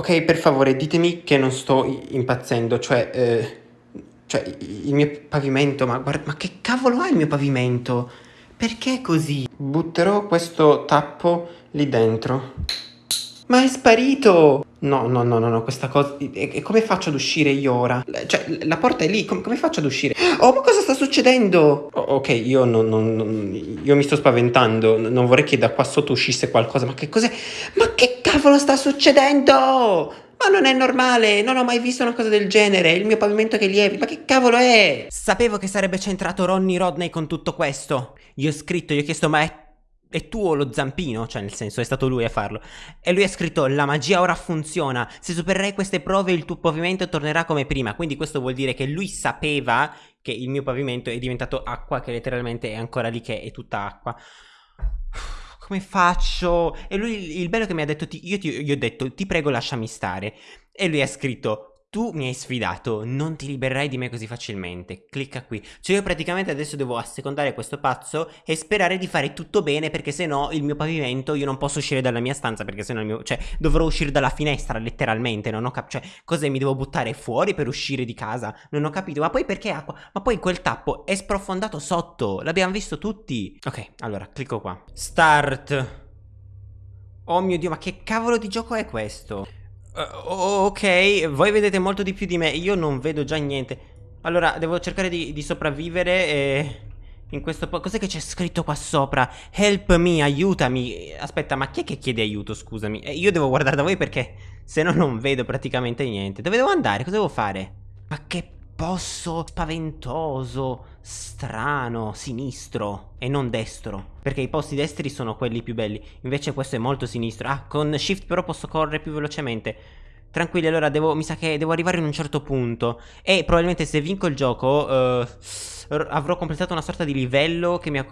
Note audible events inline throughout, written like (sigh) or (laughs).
Ok, per favore, ditemi che non sto impazzendo, cioè, eh, cioè, il mio pavimento, ma guarda, ma che cavolo ha il mio pavimento? Perché è così? Butterò questo tappo lì dentro. Ma è sparito! No, no, no, no, no, questa cosa... E come faccio ad uscire io ora? Cioè, la porta è lì, come, come faccio ad uscire? Oh, ma cosa sta succedendo? Oh, ok, io non, non, non, Io mi sto spaventando, non vorrei che da qua sotto uscisse qualcosa, ma che cos'è? Ma che cavolo sta succedendo? Ma non è normale, non ho mai visto una cosa del genere, il mio pavimento che lieve, ma che cavolo è? Sapevo che sarebbe centrato Ronnie Rodney con tutto questo. Io ho scritto, gli ho chiesto, ma è è tuo lo zampino, cioè nel senso è stato lui a farlo. E lui ha scritto la magia ora funziona, se supererai queste prove il tuo pavimento tornerà come prima. Quindi questo vuol dire che lui sapeva che il mio pavimento è diventato acqua, che letteralmente è ancora lì che è tutta acqua. Come faccio? E lui, il bello che mi ha detto, io ti, gli ho detto ti prego lasciami stare. E lui ha scritto tu mi hai sfidato, non ti libererai di me così facilmente. Clicca qui. Cioè io praticamente adesso devo assecondare questo pazzo e sperare di fare tutto bene perché se no il mio pavimento io non posso uscire dalla mia stanza perché se no il mio... Cioè dovrò uscire dalla finestra letteralmente, non ho capito... Cioè cos'è mi devo buttare fuori per uscire di casa? Non ho capito. Ma poi perché acqua? Ma poi quel tappo è sprofondato sotto. L'abbiamo visto tutti. Ok, allora clicco qua. Start. Oh mio Dio, ma che cavolo di gioco è questo? Uh, ok, voi vedete molto di più di me, io non vedo già niente. Allora, devo cercare di, di sopravvivere e... In questo po'... Cos'è che c'è scritto qua sopra? Help me, aiutami. Aspetta, ma chi è che chiede aiuto, scusami? Eh, io devo guardare da voi perché se no non vedo praticamente niente. Dove devo andare? Cosa devo fare? Ma che posso spaventoso, strano, sinistro e non destro. Perché i posti destri sono quelli più belli. Invece questo è molto sinistro. Ah, con shift però posso correre più velocemente. Tranquilli, allora devo, mi sa che devo arrivare in un certo punto. E probabilmente se vinco il gioco uh, avrò completato una sorta di livello che mi ha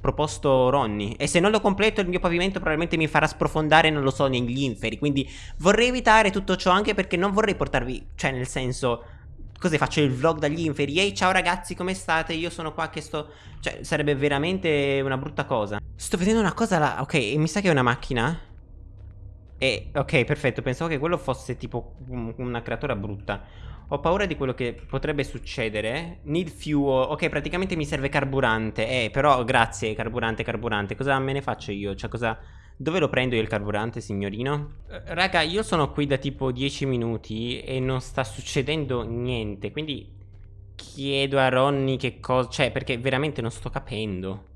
proposto Ronnie. E se non lo completo il mio pavimento probabilmente mi farà sprofondare, non lo so, negli inferi. Quindi vorrei evitare tutto ciò anche perché non vorrei portarvi, cioè nel senso Così faccio il vlog dagli inferi. Ehi ciao ragazzi come state? Io sono qua che sto... Cioè sarebbe veramente una brutta cosa. Sto vedendo una cosa là Ok mi sa che è una macchina? E ok perfetto Pensavo che quello fosse tipo una creatura brutta. Ho paura di quello che potrebbe succedere. Need fuel Ok praticamente mi serve carburante. Eh però grazie carburante carburante. Cosa me ne faccio io? Cioè cosa... Dove lo prendo io il carburante, signorino? Eh, raga, io sono qui da tipo 10 minuti e non sta succedendo niente, quindi chiedo a Ronnie che cosa... Cioè, perché veramente non sto capendo.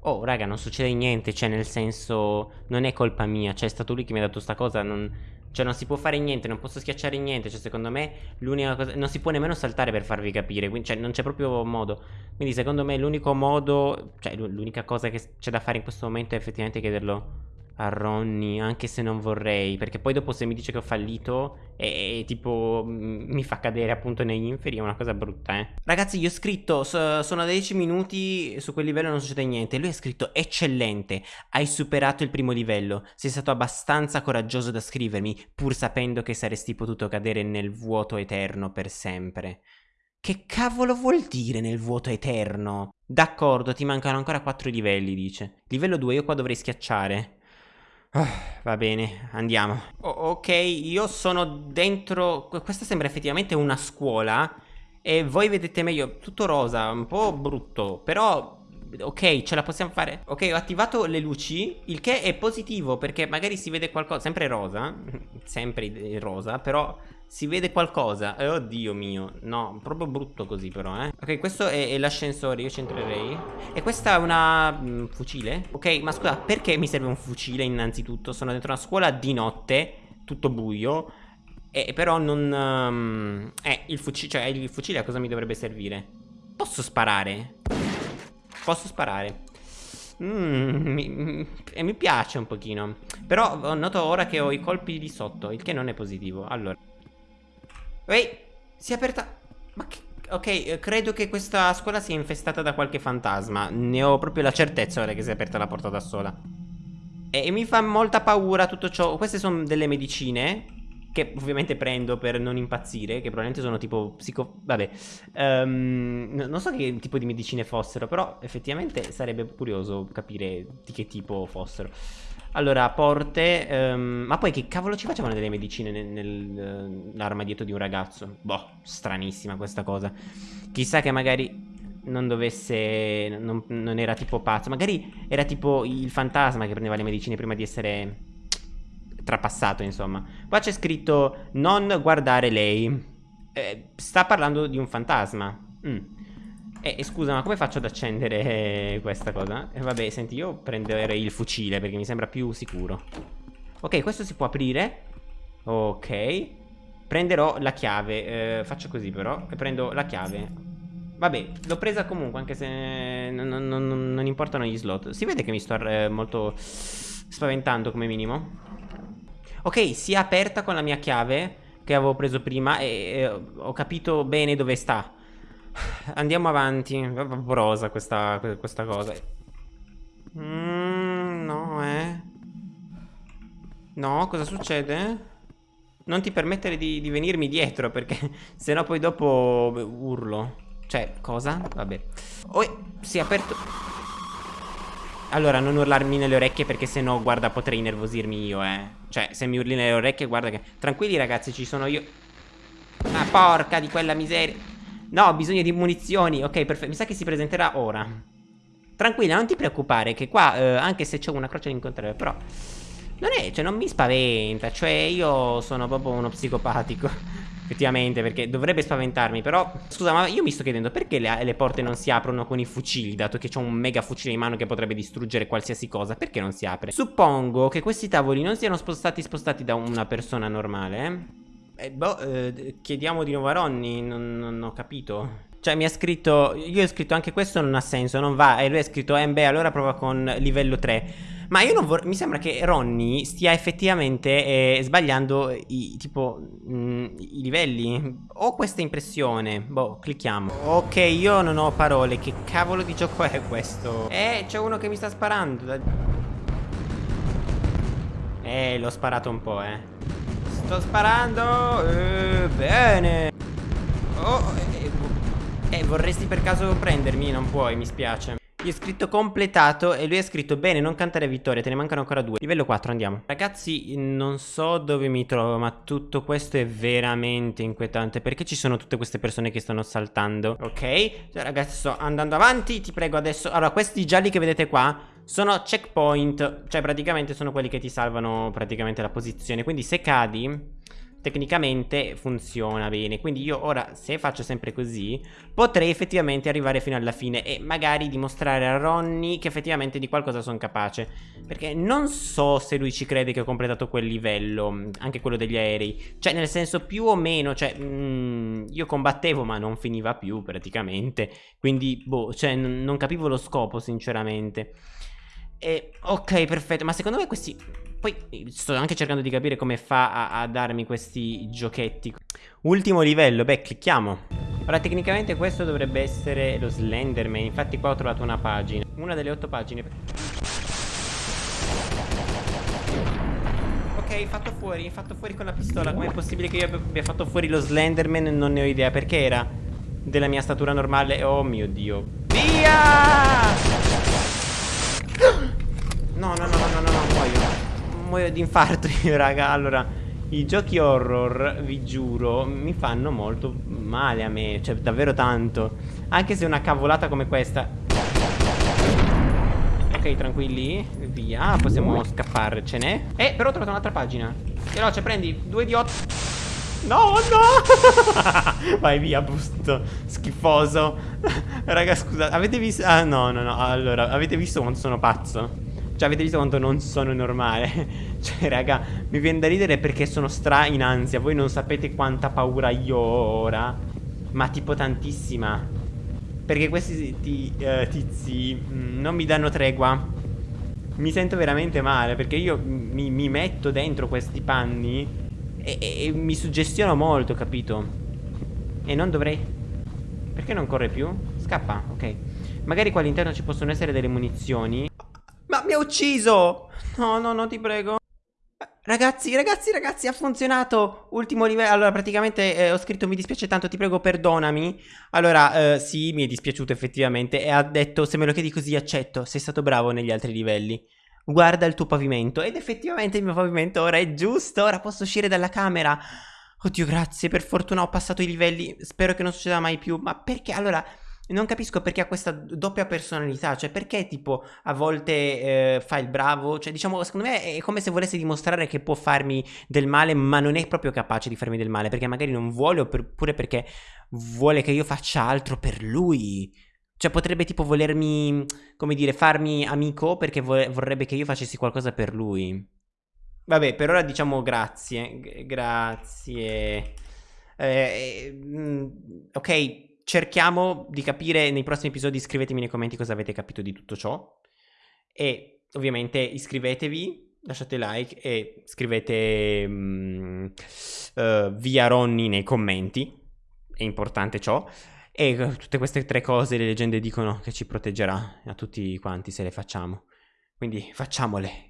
Oh, raga, non succede niente, cioè, nel senso... Non è colpa mia, cioè, è stato lui che mi ha dato sta cosa, non... Cioè, non si può fare niente, non posso schiacciare niente, cioè, secondo me, l'unica cosa... Non si può nemmeno saltare per farvi capire, quindi, cioè, non c'è proprio modo. Quindi, secondo me, l'unico modo... Cioè, l'unica cosa che c'è da fare in questo momento è effettivamente chiederlo a Ronnie, anche se non vorrei, perché poi dopo se mi dice che ho fallito e, tipo mi fa cadere appunto negli inferi è una cosa brutta, eh. Ragazzi, io ho scritto, so, sono a 10 minuti, su quel livello non succede niente, lui ha scritto eccellente, hai superato il primo livello, sei stato abbastanza coraggioso da scrivermi, pur sapendo che saresti potuto cadere nel vuoto eterno per sempre. Che cavolo vuol dire nel vuoto eterno? D'accordo, ti mancano ancora 4 livelli, dice. Livello 2 io qua dovrei schiacciare. Oh, va bene, andiamo. Oh, ok, io sono dentro... Questa sembra effettivamente una scuola. E voi vedete meglio, tutto rosa, un po' brutto. Però, ok, ce la possiamo fare. Ok, ho attivato le luci, il che è positivo perché magari si vede qualcosa. Sempre rosa, (laughs) sempre rosa, però si vede qualcosa. Eh, oddio mio. No, proprio brutto così però, eh. Ok, questo è, è l'ascensore, io ci entrerei. E questa è una... Mm, fucile? Ok, ma scusa, perché mi serve un fucile innanzitutto? Sono dentro una scuola di notte, tutto buio. E però non... Um, eh, il fucile, cioè il fucile a cosa mi dovrebbe servire? Posso sparare? Posso sparare. Mm, mi, e mi piace un pochino Però noto ora che ho i colpi di sotto Il che non è positivo Allora Ehi, si è aperta... Ma che... Ok, eh, credo che questa scuola sia infestata da qualche fantasma. Ne ho proprio la certezza ora che si è aperta la porta da sola. E mi fa molta paura tutto ciò. Queste sono delle medicine che ovviamente prendo per non impazzire, che probabilmente sono tipo psico... vabbè, um, non so che tipo di medicine fossero, però effettivamente sarebbe curioso capire di che tipo fossero. Allora, porte. Um, ma poi che cavolo ci facevano delle medicine nell'arma dietro di un ragazzo? Boh, stranissima questa cosa. Chissà che magari non dovesse. Non, non, era tipo pazzo. Magari era tipo il fantasma che prendeva le medicine prima di essere trapassato, insomma. Qua c'è scritto non guardare lei. Eh, sta parlando di un fantasma. Mm. Eh, scusa, ma come faccio ad accendere questa cosa? Eh, vabbè, senti, io prenderei il fucile perché mi sembra più sicuro. Ok, questo si può aprire. Ok. Prenderò la chiave. Eh, faccio così però. E prendo la chiave. Vabbè, l'ho presa comunque, anche se non, non, non, non, importano gli slot. Si vede che mi sto eh, molto spaventando come minimo. Ok, si è aperta con la mia chiave che avevo preso prima e, e ho capito bene dove sta. Andiamo avanti. Vaporosa questa, questa cosa. Mm, no, eh. No, cosa succede? Non ti permettere di, di venirmi dietro perché (laughs) sennò poi dopo urlo. Cioè, cosa? Vabbè. Oh, si è aperto... Allora, non urlarmi nelle orecchie perché sennò, guarda, potrei nervosirmi io, eh. Cioè, se mi urli nelle orecchie, guarda che... Tranquilli, ragazzi, ci sono io... Ma porca di quella miseria... No, ho bisogno di munizioni. Ok, perfetto. Mi sa che si presenterà ora. Tranquilla, non ti preoccupare che qua, eh, anche se c'è una croce all'incontrare, però... Non è, cioè non mi spaventa, cioè io sono proprio uno psicopatico (laughs) Effettivamente, perché dovrebbe spaventarmi Però, scusa, ma io mi sto chiedendo Perché le, le porte non si aprono con i fucili Dato che c'ho un mega fucile in mano che potrebbe distruggere qualsiasi cosa Perché non si apre? Suppongo che questi tavoli non siano spostati spostati da una persona normale eh? Eh, boh, eh, chiediamo di nuovo a Ronny, non, non, ho capito. Cioè mi ha scritto, io ho scritto anche questo non ha senso, non va. E lui ha scritto, eh beh, allora prova con livello 3. Ma io non vorrei, mi sembra che Ronny stia effettivamente eh, sbagliando i, tipo, mh, mm, i livelli. Ho questa impressione. Boh, clicchiamo. Ok, io non ho parole. Che cavolo di gioco è questo? Eh, c'è uno che mi sta sparando. Eh, l'ho sparato un po', eh. Sto sparando eh, Bene Oh eh, eh, vorresti per caso prendermi? Non puoi, mi spiace Gli ho scritto completato e lui ha scritto Bene, non cantare vittoria, te ne mancano ancora due. Livello 4, andiamo. Ragazzi, non so dove mi trovo Ma tutto questo è veramente inquietante Perché ci sono tutte queste persone che stanno saltando. Ok, cioè, ragazzi sto andando avanti Ti prego adesso. Allora, questi gialli che vedete qua sono checkpoint, cioè praticamente sono quelli che ti salvano praticamente la posizione. Quindi se cadi, tecnicamente funziona bene. Quindi io ora, se faccio sempre così, potrei effettivamente arrivare fino alla fine e magari dimostrare a Ronny che effettivamente di qualcosa sono capace. Perché non so se lui ci crede che ho completato quel livello, anche quello degli aerei. Cioè, nel senso, più o meno, cioè, mm, io combattevo ma non finiva più praticamente. Quindi, boh, cioè, non capivo lo scopo, sinceramente. E, ok, perfetto, ma secondo me questi... Poi sto anche cercando di capire come fa a, a darmi questi giochetti. Ultimo livello, beh, clicchiamo. Ora, tecnicamente questo dovrebbe essere lo Slenderman. Infatti qua ho trovato una pagina. Una delle otto pagine. Ok, fatto fuori, fatto fuori con la pistola. Com'è possibile che io abbia fatto fuori lo Slenderman? Non ne ho idea. Perché era della mia statura normale? Oh mio Dio. Via! (gasps) No, no, no, no, no. Muoio di infarto io, (laughs) raga. Allora, i giochi horror, vi giuro, mi fanno molto male a me. Cioè, davvero tanto. Anche se una cavolata come questa... Ok, tranquilli. Via, possiamo scapparcene. Eh, però ho trovato un'altra pagina. Veloce, prendi. Due di otto. No, no (laughs) Vai via, busto Schifoso (laughs) Raga, scusa Avete visto Ah, no, no, no Allora, avete visto quanto sono pazzo? Cioè avete visto quanto non sono normale? (laughs) Cioè raga Mi viene da ridere perché sono stra in ansia. Voi non sapete quanta paura io ho ora Ma tipo tantissima. Perché questi ti, uh, tizi mm, Non mi danno tregua. Mi sento veramente male Perché io mi, mi metto dentro questi panni e, e, e mi suggestiono molto capito? E non dovrei. Perché non corre più? Scappa, ok. Magari qua all'interno ci possono essere delle munizioni mi ha ucciso! No, no, no, ti prego. Ragazzi, ragazzi, ragazzi, ha funzionato. Ultimo livello. Allora, praticamente eh, ho scritto mi dispiace tanto, ti prego, perdonami. Allora, eh, sì, mi è dispiaciuto effettivamente. E ha detto se me lo chiedi così accetto. Sei stato bravo negli altri livelli. guarda il tuo pavimento. Ed effettivamente il mio pavimento ora è giusto, ora posso uscire dalla camera. Oddio, grazie, per fortuna ho passato i livelli, spero che non succeda mai più. Ma perché? Allora, non capisco perché ha questa doppia personalità, cioè perché tipo a volte eh, fa il bravo, cioè diciamo secondo me è come se volesse dimostrare che può farmi del male ma non è proprio capace di farmi del male perché magari non vuole oppure perché vuole che io faccia altro per lui. Cioè potrebbe tipo volermi, come dire, farmi amico perché vorrebbe che io facessi qualcosa per lui. Vabbè, per ora diciamo grazie. Grazie. Eh, eh, ok, cerchiamo di capire nei prossimi episodi. Scrivetemi nei commenti cosa avete capito di tutto ciò. E ovviamente iscrivetevi, lasciate like e scrivete um, uh, via Ronny nei commenti. È importante ciò. E tutte queste tre cose le leggende dicono che ci proteggerà a tutti quanti se le facciamo. Quindi facciamole.